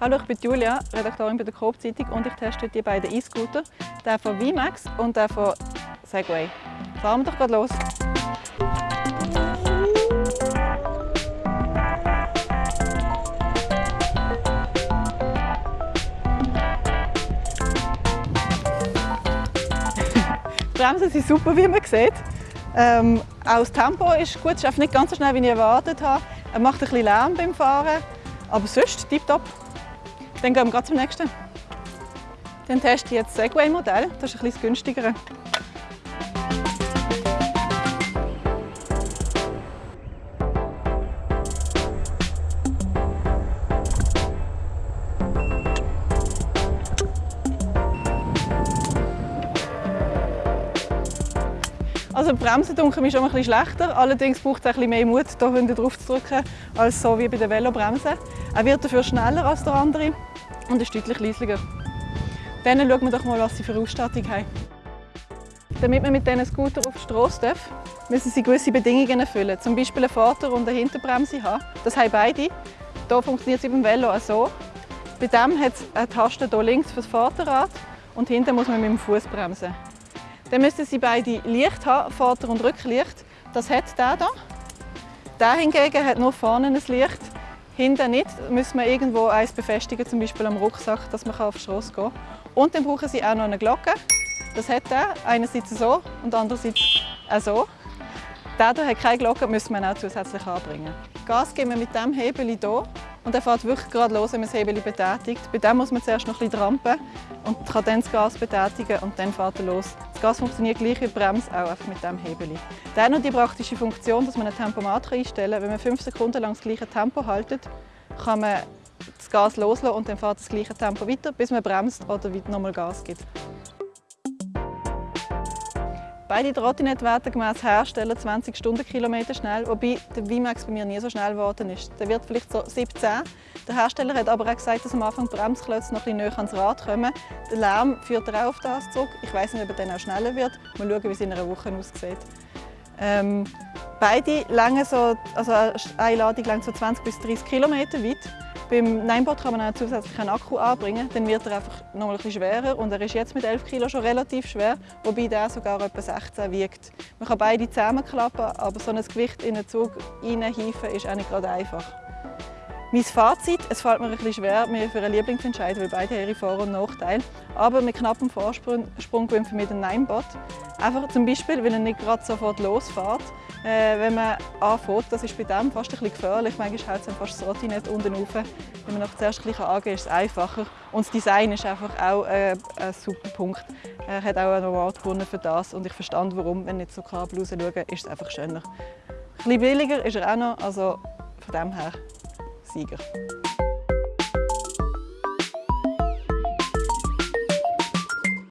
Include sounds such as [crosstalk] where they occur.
Hallo, ich bin Julia, Redaktorin bei der Coop Zeitung und ich teste die beiden E-Scooter, den von VMAX und den von Segway. Fahren wir doch gerade los. [laughs] Die Bremsen sind super, wie man sieht. Ähm, auch das Tempo ist gut, es ist nicht ganz so schnell, wie ich erwartet habe. Er macht ein bisschen Lärm beim Fahren, aber sonst tipptopp. Dann gehen wir zum nächsten. Dann teste ich jetzt das Segway-Modell, das ist ein bisschen günstiger. Also Bremsen dunkeln mir schon ein schlechter. Allerdings braucht es ein mehr Mut, hier hinten drauf zu drücken, als so wie bei der Velobremse. Er wird dafür schneller als der andere und ist deutlich leisiger. Dann schauen wir doch mal, was sie für Ausstattung haben. Damit man mit diesen Scooter auf die Straße darf, müssen sie gewisse Bedingungen erfüllen. Zum Beispiel eine Vorder- und eine Hinterbremse haben. Das haben beide. Hier funktioniert es beim Velo auch so. Bei dem hat es eine Taste hier links für das Vorderrad und hinten muss man mit dem Fuß bremsen. Dann müssen Sie beide Licht haben, Vorder- und Rücklicht. Das hat der hier. Der hingegen hat nur vorne ein Licht, hinten nicht. Da müssen wir irgendwo eins befestigen, zum Beispiel am Rucksack, dass man auf die Straße gehen kann. Und dann brauchen Sie auch noch eine Glocke. Das hat der, einerseits so und andererseits auch so. Der hier hat keine Glocke, müssen wir auch zusätzlich anbringen. Gas geben wir mit diesem Hebel hier und er fährt wirklich gerade los, wenn man das Hebel betätigt. Bei dem muss man zuerst noch ein bisschen trampen und kann dann das Gas betätigen und dann fährt er los. Das Gas funktioniert gleich wie die Bremse, auch einfach mit diesem Hebel. Hat noch die praktische Funktion, dass man ein Tempomat einstellen kann. Wenn man fünf Sekunden lang das gleiche Tempo haltet, kann man das Gas loslassen und dann fährt das gleiche Tempo weiter, bis man bremst oder nochmal Gas gibt. Beide Trottinette werden gemäß Hersteller 20 Stundenkilometer schnell, wobei der VMAX bei mir nie so schnell geworden ist. Der wird vielleicht so 17. Der Hersteller hat aber auch gesagt, dass am Anfang die Bremsklötze noch ein bisschen näher ans Rad kommen. Der Lärm führt auch auf das zurück. Ich weiß nicht, ob er dann auch schneller wird. Mal schauen, wie es in einer Woche aussieht. Ähm, beide lange so, also eine Ladung lang so 20 bis 30 Kilometer weit. Beim Ninebot kann man einen Akku anbringen, dann wird er einfach noch ein bisschen schwerer und er ist jetzt mit 11 Kg schon relativ schwer, wobei der sogar etwa 16 wiegt. Man kann beide zusammenklappen, aber so ein Gewicht in einen Zug reinhieven ist auch nicht gerade einfach. Mein Fazit, es fällt mir ein bisschen schwer, mich für einen Liebling zu entscheiden, weil beide ihre Vor- und Nachteile. Aber mit knappem Vorsprung gewinnt für mich den Ninebot. Einfach zum Beispiel, weil er nicht gerade sofort losfährt. Äh, wenn man anfängt, das ist bei dem fast ein bisschen gefährlich. Manchmal hält es fast das Rotinett unten rauf. Wenn man nach zuerst gleich angehen ist es einfacher. Und das Design ist einfach auch äh, ein super Punkt. Er hat auch einen Award gewonnen für das und ich verstand warum. Wenn ich nicht so Kabel raus schaue, ist es einfach schöner. Ein bisschen billiger ist er auch noch, also von dem her Sieger.